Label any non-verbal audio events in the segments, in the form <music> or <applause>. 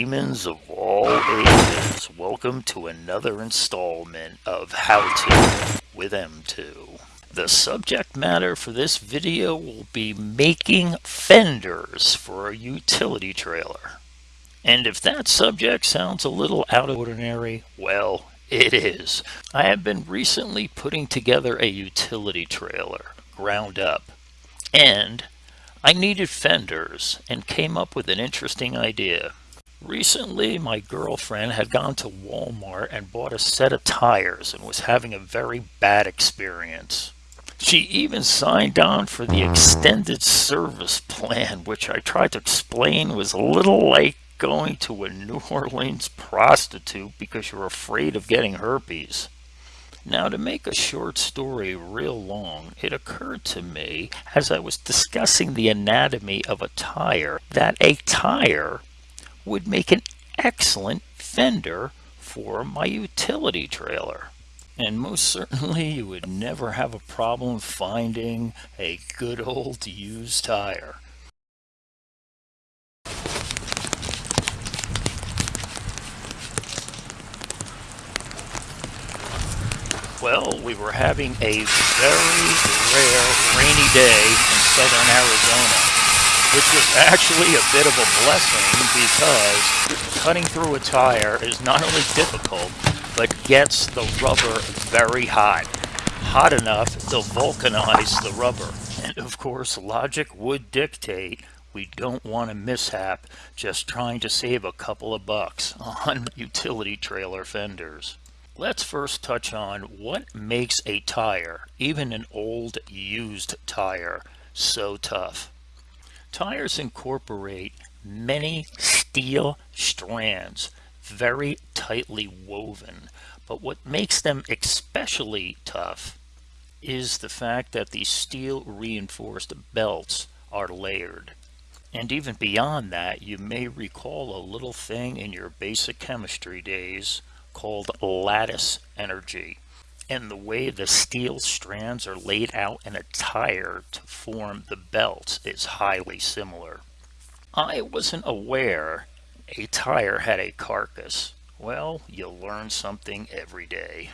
demons of all ages, welcome to another installment of How To with M2. The subject matter for this video will be making fenders for a utility trailer. And if that subject sounds a little out of ordinary, well, it is. I have been recently putting together a utility trailer, ground up, and I needed fenders and came up with an interesting idea. Recently, my girlfriend had gone to Walmart and bought a set of tires and was having a very bad experience. She even signed on for the extended service plan, which I tried to explain was a little like going to a New Orleans prostitute because you're afraid of getting herpes. Now, to make a short story real long, it occurred to me as I was discussing the anatomy of a tire that a tire would make an excellent fender for my utility trailer. And most certainly you would never have a problem finding a good old used tire. Well, we were having a very rare rainy day in southern Arizona, which was actually a bit of a blessing because cutting through a tire is not only difficult, but gets the rubber very hot. Hot enough to vulcanize the rubber. And of course, logic would dictate we don't want a mishap just trying to save a couple of bucks on <laughs> utility trailer fenders. Let's first touch on what makes a tire, even an old used tire, so tough. Tires incorporate many steel strands, very tightly woven, but what makes them especially tough is the fact that these steel reinforced belts are layered. And even beyond that, you may recall a little thing in your basic chemistry days called lattice energy and the way the steel strands are laid out in a tire to form the belt is highly similar. I wasn't aware a tire had a carcass. Well, you learn something every day.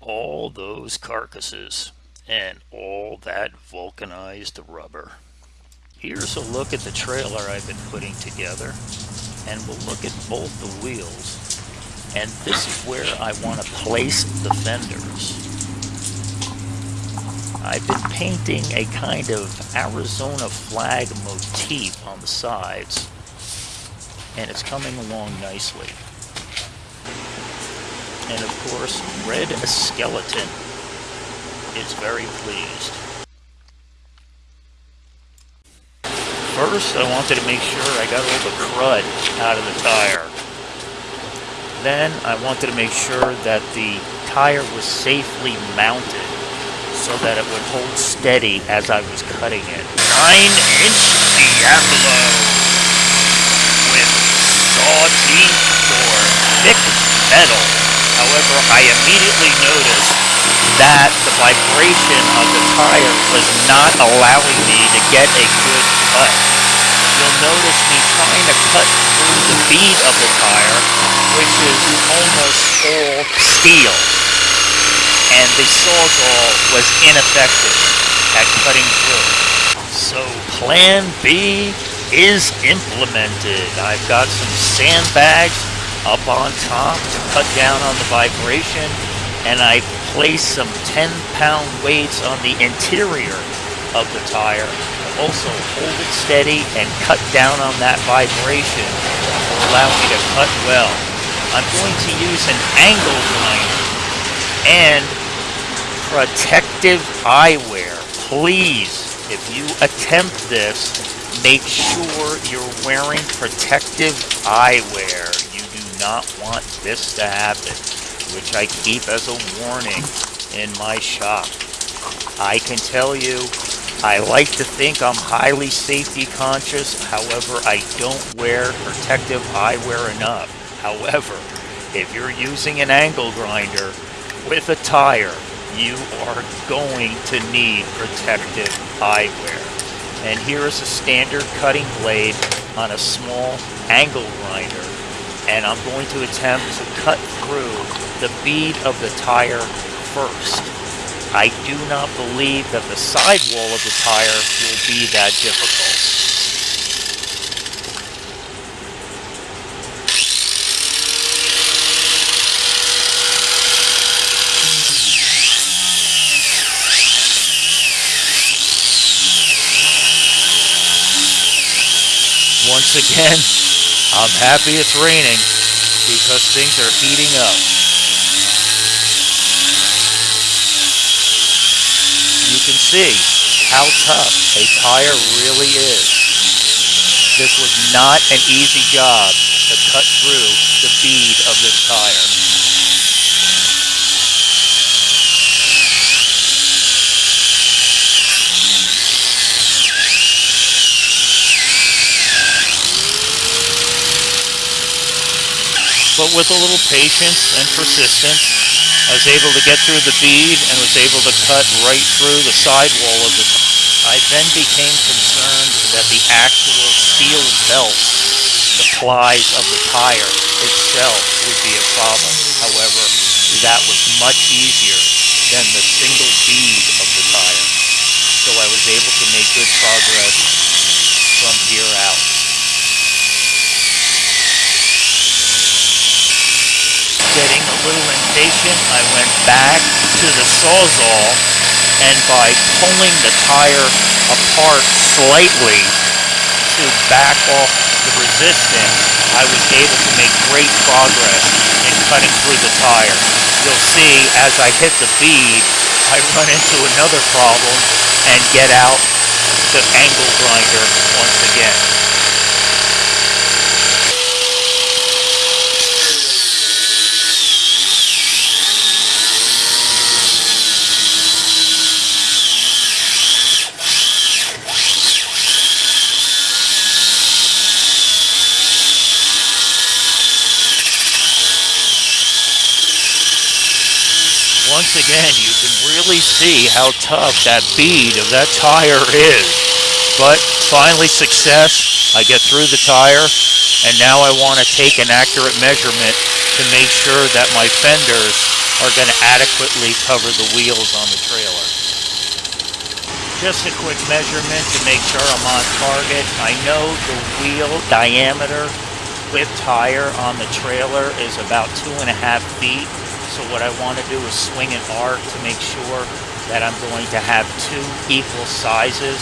All those carcasses and all that vulcanized rubber. Here's a look at the trailer I've been putting together and we'll look at both the wheels and this is where I want to place the fenders. I've been painting a kind of Arizona flag motif on the sides, and it's coming along nicely. And of course, Red Skeleton is very pleased. First, I wanted to make sure I got all the crud out of the tire. Then I wanted to make sure that the tire was safely mounted so that it would hold steady as I was cutting it. 9-inch Diablo with saw teeth for thick metal. However, I immediately noticed that the vibration of the tire was not allowing me to get a good cut. You'll notice me trying to cut through the bead of the tire which is almost all steel. And the sawzall was ineffective at cutting through. So plan B is implemented. I've got some sandbags up on top to cut down on the vibration and I placed some 10 pound weights on the interior of the tire also hold it steady and cut down on that vibration to allow me to cut well. I'm going to use an angle grinder and protective eyewear. Please, if you attempt this, make sure you're wearing protective eyewear. You do not want this to happen, which I keep as a warning in my shop. I can tell you, I like to think I'm highly safety conscious, however, I don't wear protective eyewear enough. However, if you're using an angle grinder with a tire, you are going to need protective eyewear. And here is a standard cutting blade on a small angle grinder. and I'm going to attempt to cut through the bead of the tire first. I do not believe that the sidewall of the tire will be that difficult. Once again, I'm happy it's raining because things are heating up. You can see how tough a tire really is. This was not an easy job to cut through the bead of this tire. but with a little patience and persistence, I was able to get through the bead and was able to cut right through the sidewall of the tire. I then became concerned that the actual steel belt, the plies of the tire itself would be a problem. However, that was much easier than the single bead of the tire. So I was able to make good progress from here out. getting a impatient, I went back to the Sawzall and by pulling the tire apart slightly to back off the resistance, I was able to make great progress in cutting through the tire. You'll see as I hit the bead, I <laughs> run into another problem and get out the angle grinder once again. Once again, you can really see how tough that bead of that tire is. But finally success, I get through the tire, and now I want to take an accurate measurement to make sure that my fenders are going to adequately cover the wheels on the trailer. Just a quick measurement to make sure I'm on target. I know the wheel diameter with tire on the trailer is about two and a half feet. So what I want to do is swing an arc to make sure that I'm going to have two equal sizes,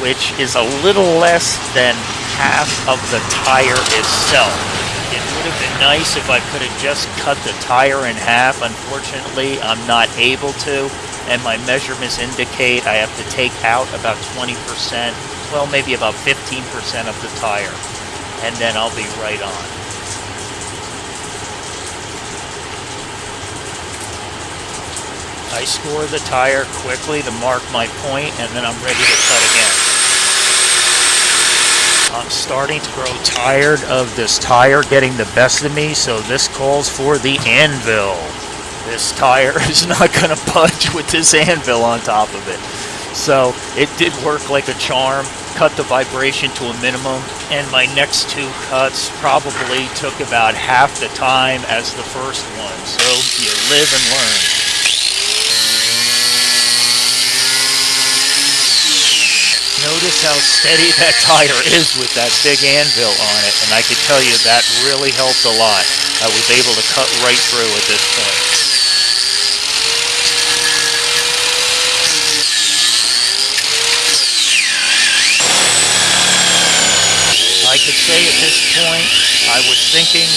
which is a little less than half of the tire itself. It would have been nice if I could have just cut the tire in half. Unfortunately, I'm not able to, and my measurements indicate I have to take out about 20%, well, maybe about 15% of the tire, and then I'll be right on. I score the tire quickly to mark my point and then I'm ready to cut again. I'm starting to grow tired of this tire getting the best of me, so this calls for the anvil. This tire <laughs> is not going to budge with this anvil on top of it. So it did work like a charm, cut the vibration to a minimum, and my next two cuts probably took about half the time as the first one. So you live and learn. Notice how steady <laughs> that tire is with that big anvil on it, and I can tell you that really helped a lot. I was able to cut right through at this point. I could say at this point, I was thinking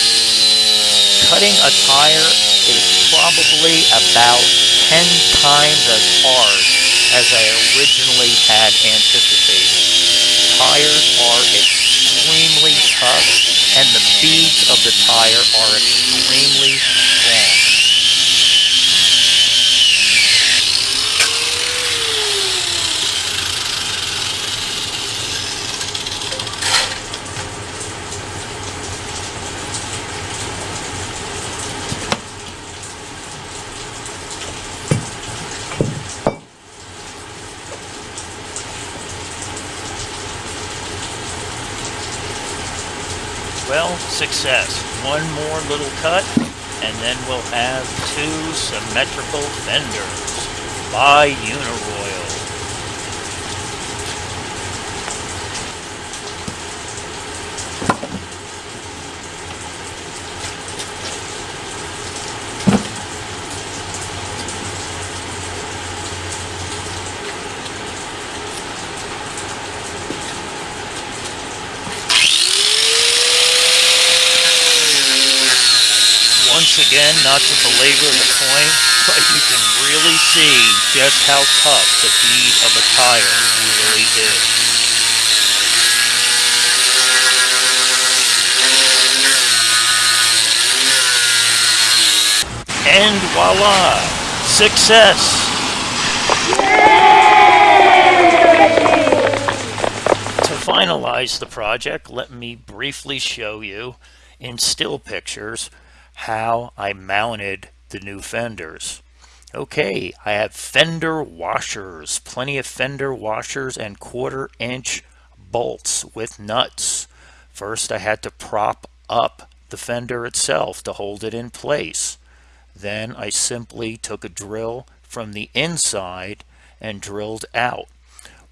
cutting a tire is probably about 10 times as hard as I originally had anticipated. Tires are extremely tough and the beads of the tire are extremely success. One more little cut, and then we'll have two symmetrical fenders by Uniroyal. Once again, not to belabor the point, but you can really see just how tough the bead of a tire really is. And voila! Success! To finalize the project, let me briefly show you in still pictures how I mounted the new fenders. Okay, I have fender washers, plenty of fender washers and quarter inch bolts with nuts. First I had to prop up the fender itself to hold it in place. Then I simply took a drill from the inside and drilled out.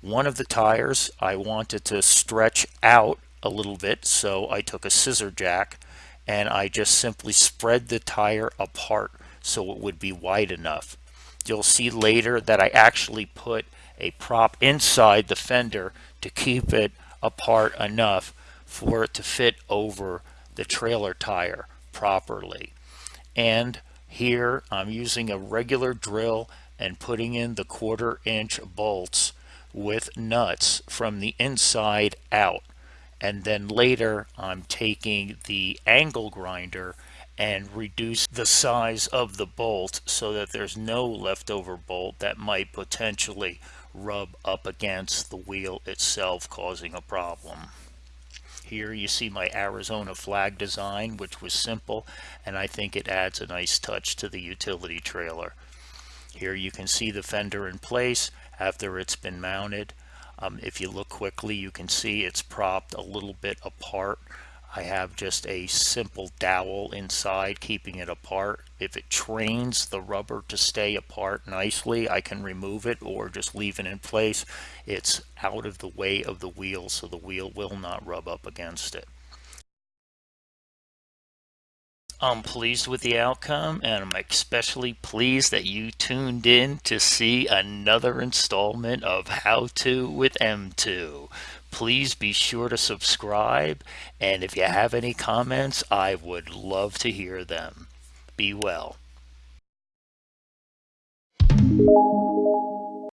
One of the tires I wanted to stretch out a little bit so I took a scissor jack and I just simply spread the tire apart so it would be wide enough. You'll see later that I actually put a prop inside the fender to keep it apart enough for it to fit over the trailer tire properly. And here I'm using a regular drill and putting in the quarter inch bolts with nuts from the inside out and then later I'm taking the angle grinder and reduce the size of the bolt so that there's no leftover bolt that might potentially rub up against the wheel itself causing a problem. Here you see my Arizona flag design which was simple and I think it adds a nice touch to the utility trailer. Here you can see the fender in place after it's been mounted. Um, if you look quickly, you can see it's propped a little bit apart. I have just a simple dowel inside keeping it apart. If it trains the rubber to stay apart nicely, I can remove it or just leave it in place. It's out of the way of the wheel so the wheel will not rub up against it. I'm pleased with the outcome and I'm especially pleased that you tuned in to see another installment of How To with M2. Please be sure to subscribe and if you have any comments, I would love to hear them. Be well.